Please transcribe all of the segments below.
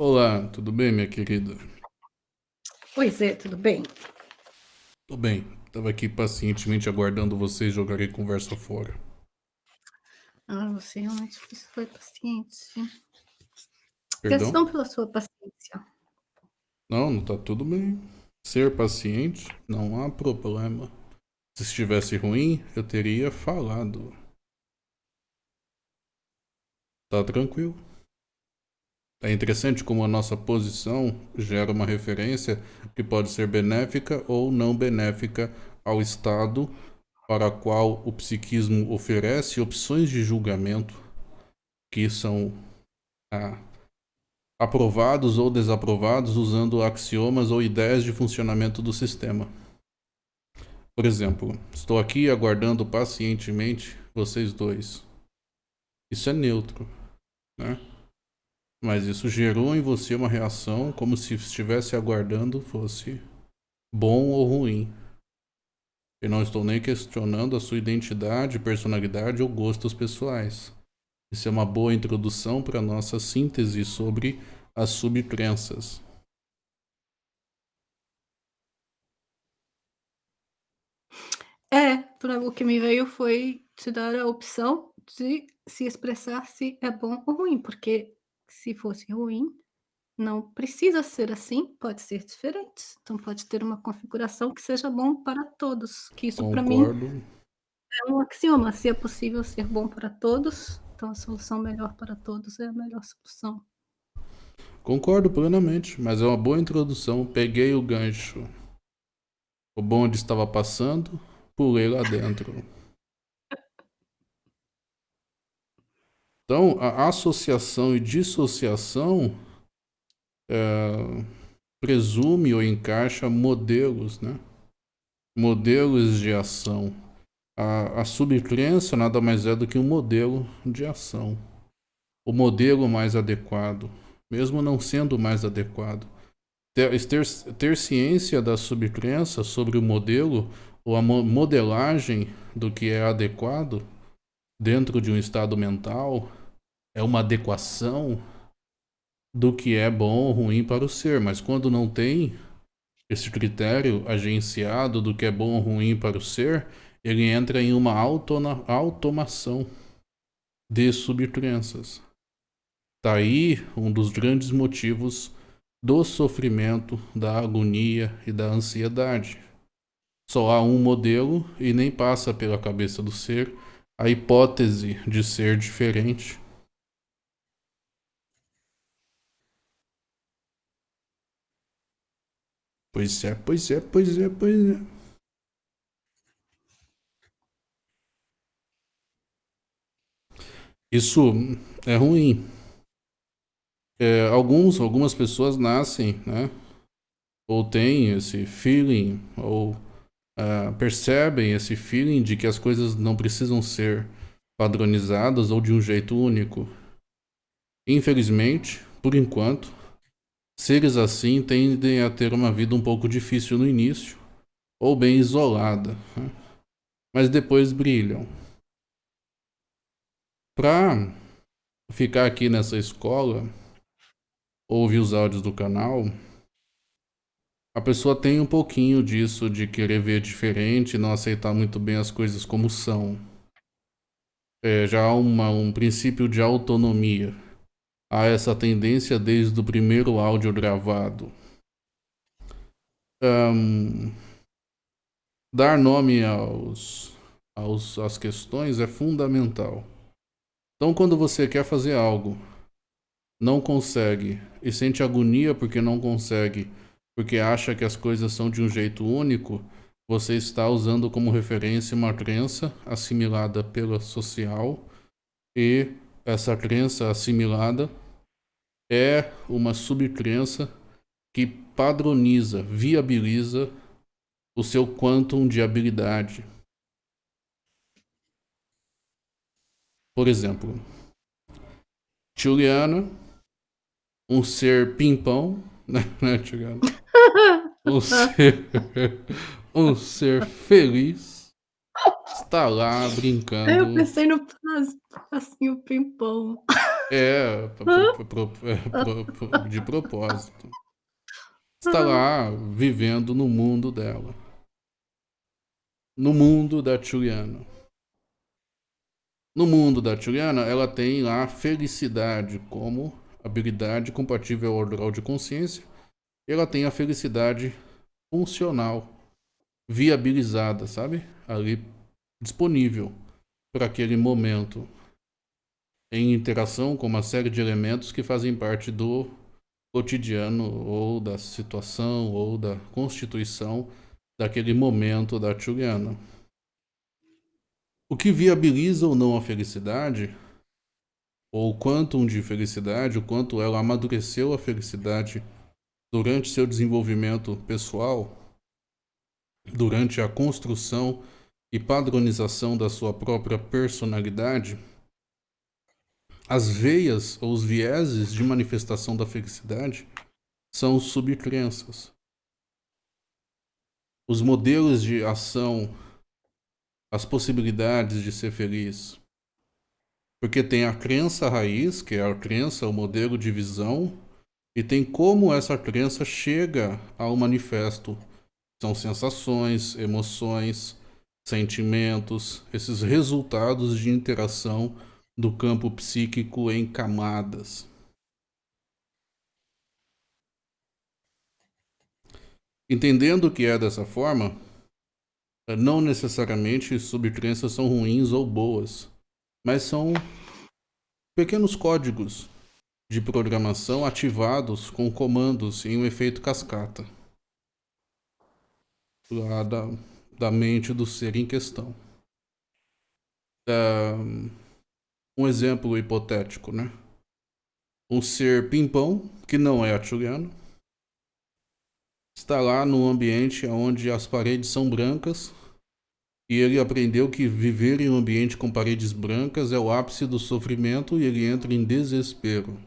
Olá, tudo bem, minha querida? Oi, Zé, tudo bem? Tô bem. Tava aqui pacientemente aguardando vocês jogarem conversa fora. Ah, você realmente foi paciente. Perdão? Gratidão pela sua paciência. Não, não tá tudo bem. Ser paciente, não há problema. Se estivesse ruim, eu teria falado. Tá tranquilo. É interessante como a nossa posição gera uma referência que pode ser benéfica ou não benéfica ao Estado para qual o psiquismo oferece opções de julgamento que são ah, aprovados ou desaprovados usando axiomas ou ideias de funcionamento do sistema. Por exemplo, estou aqui aguardando pacientemente vocês dois. Isso é neutro, né? Mas isso gerou em você uma reação como se estivesse aguardando fosse bom ou ruim. E não estou nem questionando a sua identidade, personalidade ou gostos pessoais. Isso é uma boa introdução para nossa síntese sobre as subcrenças. É, o que me veio foi te dar a opção de se expressar se é bom ou ruim, porque se fosse ruim, não precisa ser assim, pode ser diferente. Então pode ter uma configuração que seja bom para todos, que isso para mim é um axioma, se é possível ser bom para todos, então a solução melhor para todos é a melhor solução. Concordo plenamente, mas é uma boa introdução. Peguei o gancho. O bonde estava passando, pulei lá dentro. Então, a associação e dissociação é, presume ou encaixa modelos, né? Modelos de ação. A, a subcrença nada mais é do que um modelo de ação. O modelo mais adequado, mesmo não sendo mais adequado. Ter, ter, ter ciência da subcrença sobre o modelo ou a modelagem do que é adequado dentro de um estado mental é uma adequação do que é bom ou ruim para o ser, mas quando não tem esse critério agenciado do que é bom ou ruim para o ser, ele entra em uma autona, automação de subcrenças. Está aí um dos grandes motivos do sofrimento, da agonia e da ansiedade. Só há um modelo e nem passa pela cabeça do ser a hipótese de ser diferente Pois é, pois é, pois é, pois é. Isso é ruim. É, alguns, algumas pessoas nascem, né? Ou têm esse feeling, ou uh, percebem esse feeling de que as coisas não precisam ser padronizadas ou de um jeito único. Infelizmente, por enquanto, Seres assim tendem a ter uma vida um pouco difícil no início, ou bem isolada, né? mas depois brilham. Para ficar aqui nessa escola, ouvir os áudios do canal, a pessoa tem um pouquinho disso de querer ver diferente, não aceitar muito bem as coisas como são. É, já há uma, um princípio de autonomia há essa tendência desde o primeiro áudio gravado. Um, dar nome aos, aos, às questões é fundamental. Então, quando você quer fazer algo, não consegue e sente agonia porque não consegue, porque acha que as coisas são de um jeito único, você está usando como referência uma crença assimilada pela social e essa crença assimilada é uma subcrença que padroniza, viabiliza o seu quantum de habilidade. Por exemplo, Juliana, um ser pimpão, né, né Juliana? Um ser, um ser feliz está lá brincando. Eu pensei no passinho pimpão. É, pro, de propósito. Está lá vivendo no mundo dela. No mundo da Juliana. No mundo da Juliana, ela tem lá felicidade como habilidade compatível ao grau de consciência. Ela tem a felicidade funcional, viabilizada, sabe? Ali disponível para aquele momento em interação com uma série de elementos que fazem parte do cotidiano ou da situação ou da constituição daquele momento da Juliana. O que viabiliza ou não a felicidade, ou o quantum de felicidade, o quanto ela amadureceu a felicidade durante seu desenvolvimento pessoal, durante a construção e padronização da sua própria personalidade, as veias ou os vieses de manifestação da felicidade são subcrenças. Os modelos de ação, as possibilidades de ser feliz. Porque tem a crença raiz, que é a crença, o modelo de visão, e tem como essa crença chega ao manifesto. São sensações, emoções, sentimentos, esses resultados de interação do campo psíquico em camadas. Entendendo que é dessa forma, não necessariamente subcrenças são ruins ou boas, mas são pequenos códigos de programação ativados com comandos em um efeito cascata lá da, da mente do ser em questão. Um, um exemplo hipotético, né? Um ser pimpão, que não é atuliano, está lá num ambiente onde as paredes são brancas e ele aprendeu que viver em um ambiente com paredes brancas é o ápice do sofrimento e ele entra em desespero.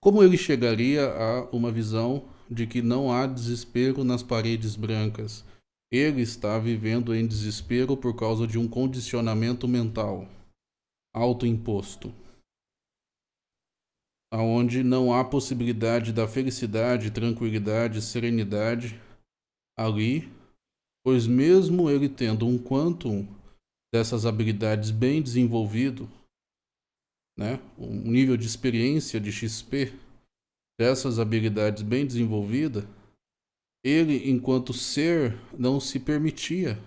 Como ele chegaria a uma visão de que não há desespero nas paredes brancas. Ele está vivendo em desespero por causa de um condicionamento mental. Autoimposto, aonde não há possibilidade da felicidade, tranquilidade, serenidade ali, pois mesmo ele tendo um quantum dessas habilidades bem desenvolvido, né, um nível de experiência de XP dessas habilidades bem desenvolvida, ele, enquanto ser, não se permitia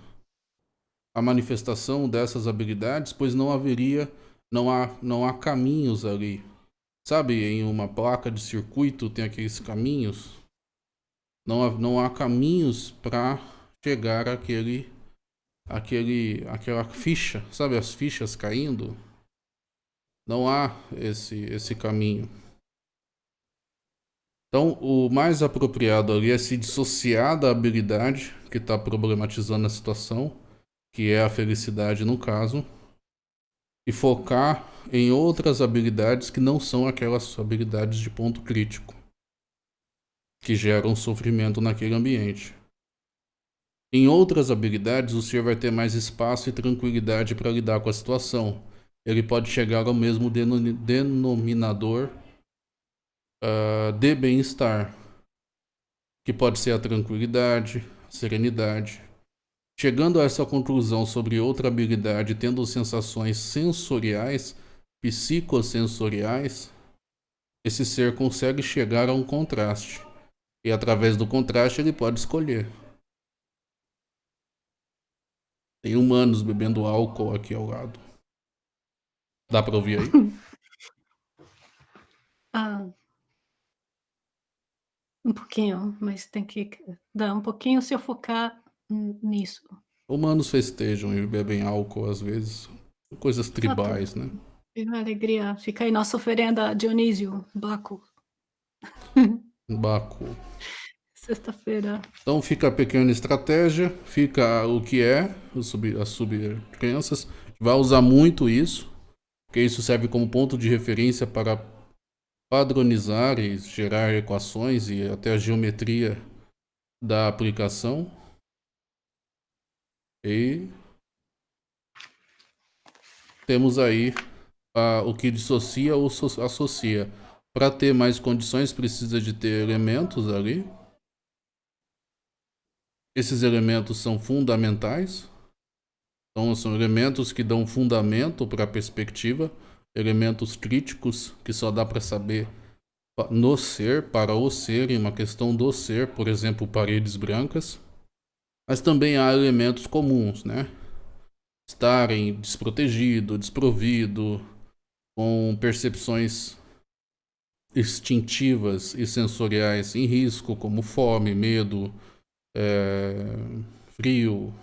a manifestação dessas habilidades, pois não haveria, não há, não há caminhos ali. Sabe, em uma placa de circuito tem aqueles caminhos. Não há, não há caminhos para chegar àquele, àquele, àquela ficha, sabe, as fichas caindo. Não há esse, esse caminho. Então, o mais apropriado ali é se dissociar da habilidade que está problematizando a situação, que é a felicidade no caso, e focar em outras habilidades que não são aquelas habilidades de ponto crítico, que geram sofrimento naquele ambiente. Em outras habilidades, o ser vai ter mais espaço e tranquilidade para lidar com a situação. Ele pode chegar ao mesmo denominador uh, de bem-estar, que pode ser a tranquilidade, a serenidade. Chegando a essa conclusão sobre outra habilidade, tendo sensações sensoriais, psicossensoriais, esse ser consegue chegar a um contraste. E através do contraste ele pode escolher. Tem humanos bebendo álcool aqui ao lado. Dá pra ouvir aí? ah, um pouquinho, mas tem que dar um pouquinho se eu focar nisso. Humanos festejam e bebem álcool às vezes, coisas tribais, né? É uma alegria. Fica aí nossa oferenda a Dionísio, Baco. Baco. Sexta-feira. Então fica a pequena estratégia, fica o que é, as subcrenças. Vai usar muito isso, porque isso serve como ponto de referência para padronizar e gerar equações e até a geometria da aplicação. E temos aí o que dissocia ou associa. Para ter mais condições, precisa de ter elementos ali. Esses elementos são fundamentais. Então, são elementos que dão fundamento para a perspectiva. Elementos críticos que só dá para saber no ser, para o ser, em uma questão do ser, por exemplo, paredes brancas. Mas também há elementos comuns, né? Estarem desprotegido, desprovido, com percepções instintivas e sensoriais em risco, como fome, medo, é, frio.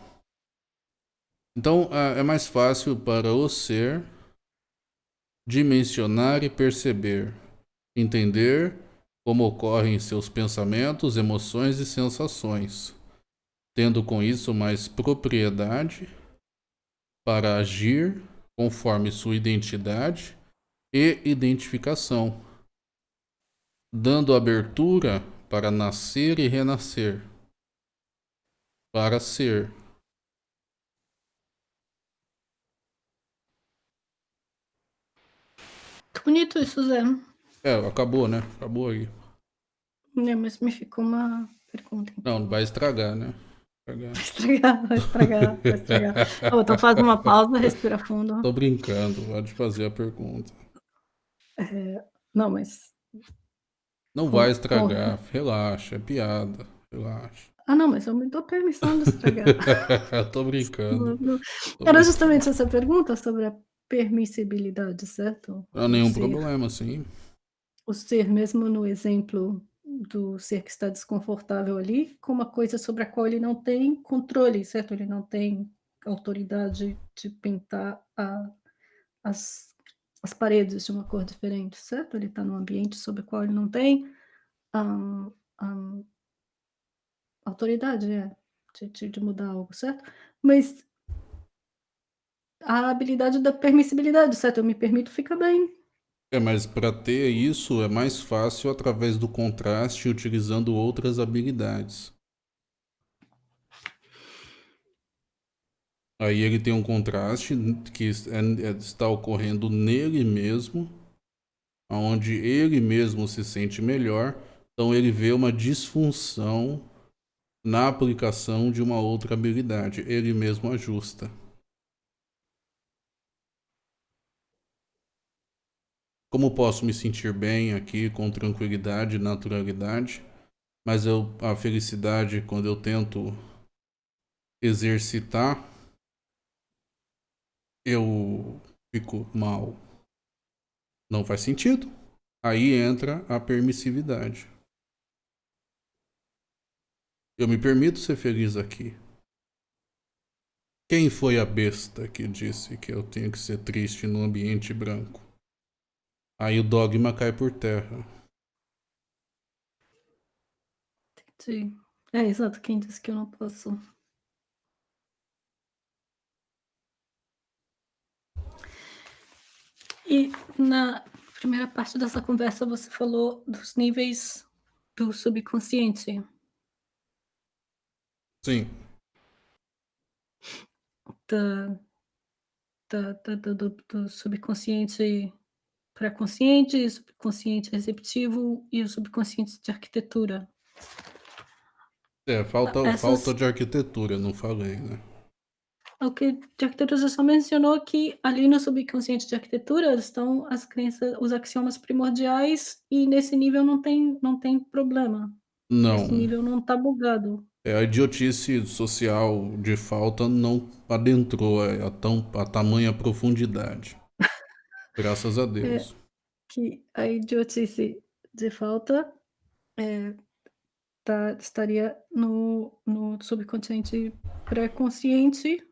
Então é mais fácil para o ser dimensionar e perceber, entender como ocorrem seus pensamentos, emoções e sensações, tendo com isso mais propriedade para agir conforme sua identidade e identificação, dando abertura para nascer e renascer, para ser. Bonito isso, Zé. É, acabou, né? Acabou aí. É, mas me ficou uma pergunta. Então. Não, vai estragar, né? Vai estragar, vai estragar, vai estragar. oh, então faz uma pausa, respira fundo. Tô brincando, pode fazer a pergunta. É, não, mas. Não vai estragar, relaxa, é piada, relaxa. Ah, não, mas eu me dou permissão de estragar. Tô brincando. Era justamente essa pergunta sobre a permissibilidade, certo? Não há nenhum ser, problema, sim. O ser, mesmo no exemplo do ser que está desconfortável ali, com uma coisa sobre a qual ele não tem controle, certo? Ele não tem autoridade de pintar a, as as paredes de uma cor diferente, certo? Ele está num ambiente sobre o qual ele não tem um, um, autoridade é, de, de mudar algo, certo? Mas a habilidade da permissibilidade, certo? Eu me permito, fica bem. É, mas para ter isso é mais fácil através do contraste utilizando outras habilidades. Aí ele tem um contraste que é, é, está ocorrendo nele mesmo, onde ele mesmo se sente melhor, então ele vê uma disfunção na aplicação de uma outra habilidade, ele mesmo ajusta. Como posso me sentir bem aqui com tranquilidade e naturalidade, mas eu, a felicidade quando eu tento exercitar eu fico mal. Não faz sentido. Aí entra a permissividade. Eu me permito ser feliz aqui. Quem foi a besta que disse que eu tenho que ser triste no ambiente branco? Aí o dogma cai por terra. Entendi. É, exato. Quem disse que eu não posso E na primeira parte dessa conversa você falou dos níveis do subconsciente. Sim. Da, da, da, do, do subconsciente pré-consciente, subconsciente receptivo e o subconsciente de arquitetura. É, falta, Essas... falta de arquitetura, não falei, né? O que de arquitetura você só mencionou que ali no subconsciente de arquitetura estão as crenças, os axiomas primordiais e nesse nível não tem, não tem problema. Não. Nesse nível não está bugado. É, a idiotice social de falta não adentrou a, tão, a tamanha profundidade. Graças a Deus. É, que a idiotice de falta é, tá, estaria no, no subconsciente pré-consciente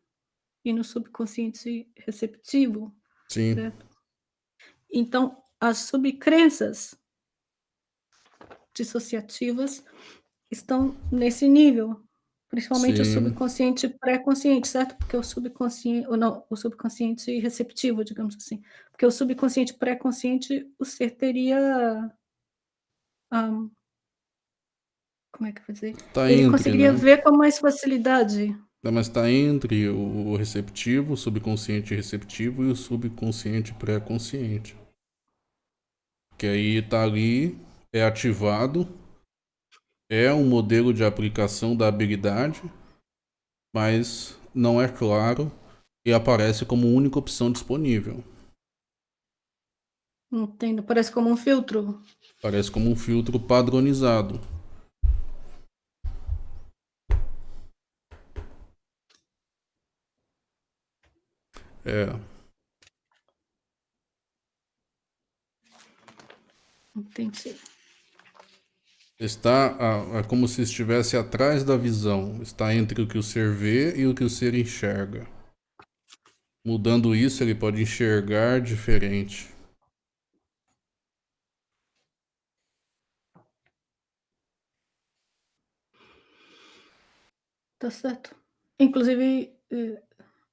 e no subconsciente receptivo. Sim. Certo? Então, as subcrenças dissociativas estão nesse nível, principalmente Sim. o subconsciente pré-consciente, certo? Porque o subconsciente, ou não, o subconsciente receptivo, digamos assim. Porque o subconsciente pré-consciente, o ser teria um, como é que eu vou dizer? Tá Ele entre, conseguiria né? ver com mais facilidade Né, mas está entre o receptivo, o subconsciente receptivo e o subconsciente pré-consciente. Que aí está ali, é ativado, é um modelo de aplicação da habilidade, mas não é claro e aparece como única opção disponível. Entendo, parece como um filtro. Parece como um filtro padronizado. É. Entendi. Está como se estivesse atrás da visão. Está entre o que o ser vê e o que o ser enxerga. Mudando isso, ele pode enxergar diferente. Tá certo. Inclusive, eh,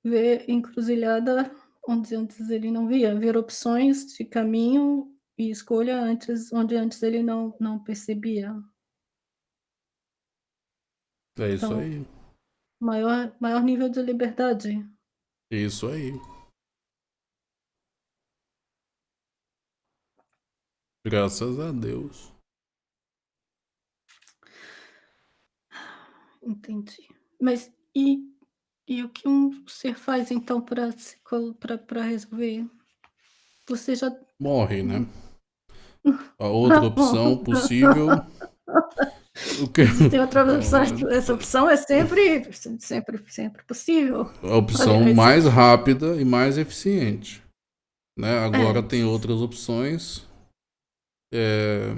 ver encruzilhada onde antes ele não via, ver opções de caminho e escolha antes onde antes ele não não percebia. É isso Então, aí. maior maior nível de liberdade. Isso aí. Graças a Deus. Entendi. Mas e e o que um ser faz então para resolver? Você já Morre, né. A outra opção possível o que Existem outras opções, essa opção é sempre sempre sempre possível. A opção Olha, mais rápida e mais eficiente, né. Agora É. tem outras opções, eh,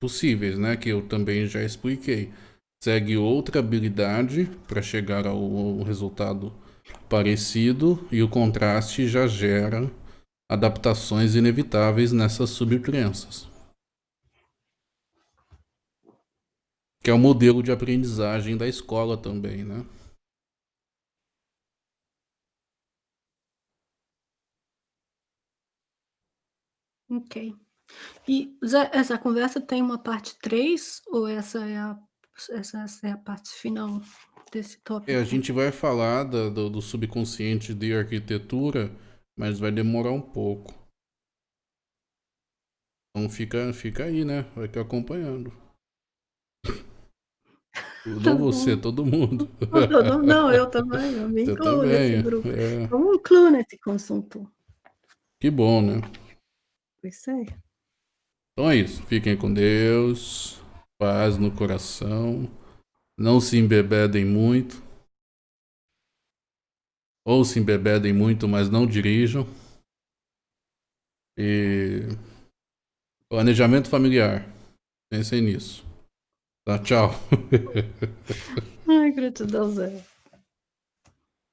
possíveis, né, que eu também já expliquei. Segue outra habilidade para chegar ao ao resultado parecido e o contraste já gera adaptações inevitáveis nessas subcrenças. Que é o modelo de aprendizagem da escola também, né. Ok. E Zé, essa conversa tem uma parte 3 ou essa é a essa essa é a parte final desse É, a tópico? gente vai falar da do do subconsciente de arquitetura, mas vai demorar um pouco. Então fica fica aí, né, fica acompanhando. Tá Não você, bom. todo mundo. Todo não, eu também, eu me Você incluo nesse também, grupo. é. Eu me incluo nesse consunto. Que bom, né. Pois é. Então é isso, fiquem com Deus, paz no coração, não se embebedem muito. Ou se embebedem muito, mas não dirijam. E planejamento familiar, pensem nisso. Tá, tchau. Ai, gratidão, Zé.